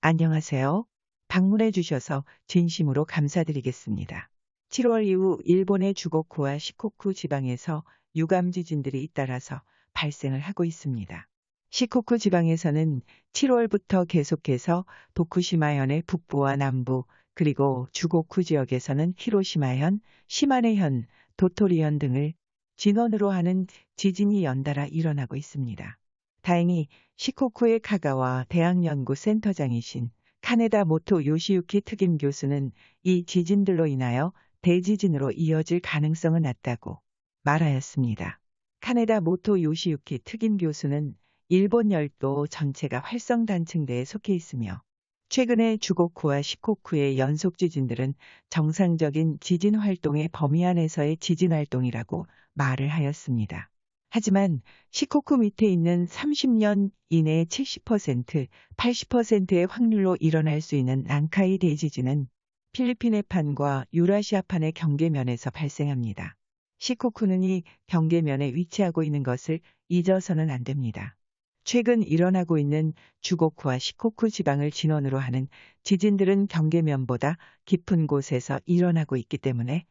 안녕하세요. 방문해 주셔서 진심으로 감사드리겠습니다. 7월 이후 일본의 주고쿠와 시코쿠 지방에서 유감 지진들이 잇따라서 발생을 하고 있습니다. 시코쿠 지방에서는 7월부터 계속해서 도쿠시마현의 북부와 남부 그리고 주고쿠 지역에서는 히로시마현, 시마네현, 도토리현 등을 진원으로 하는 지진이 연달아 일어나고 있습니다. 다행히 시코쿠의 카가와 대학연구 센터장이신 카네다 모토 요시유키 특임 교수는 이 지진들로 인하여 대지진으로 이어질 가능성은 낮다고 말하였습니다. 카네다 모토 요시유키 특임 교수는 일본 열도 전체가 활성단층대에 속해 있으며 최근에 주고쿠와 시코쿠의 연속 지진들은 정상적인 지진 활동의 범위 안에서의 지진 활동이라고 말을 하였습니다. 하지만 시코쿠 밑에 있는 30년 이내 70%, 80%의 확률로 일어날 수 있는 난카이 대지진은 필리핀의 판과 유라시아 판의 경계면에서 발생합니다. 시코쿠는 이 경계면에 위치하고 있는 것을 잊어서는 안 됩니다. 최근 일어나고 있는 주고쿠와 시코쿠 지방을 진원으로 하는 지진들은 경계면보다 깊은 곳에서 일어나고 있기 때문에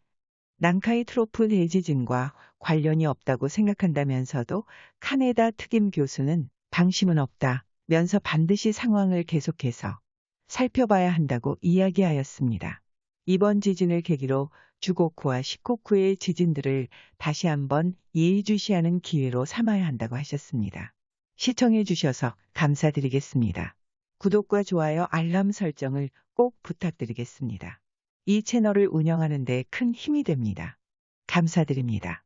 난카이 트로프 대지진과 관련이 없다고 생각한다면서도 카네다 특임 교수는 방심은 없다 면서 반드시 상황을 계속해서 살펴봐야 한다고 이야기하였습니다. 이번 지진을 계기로 주고쿠와 시코쿠의 지진들을 다시 한번 예의주시하는 기회로 삼아야 한다고 하셨습니다. 시청해 주셔서 감사드리겠습니다. 구독과 좋아요 알람 설정을 꼭 부탁드리겠습니다. 이 채널을 운영하는 데 큰 힘이 됩니다. 감사드립니다.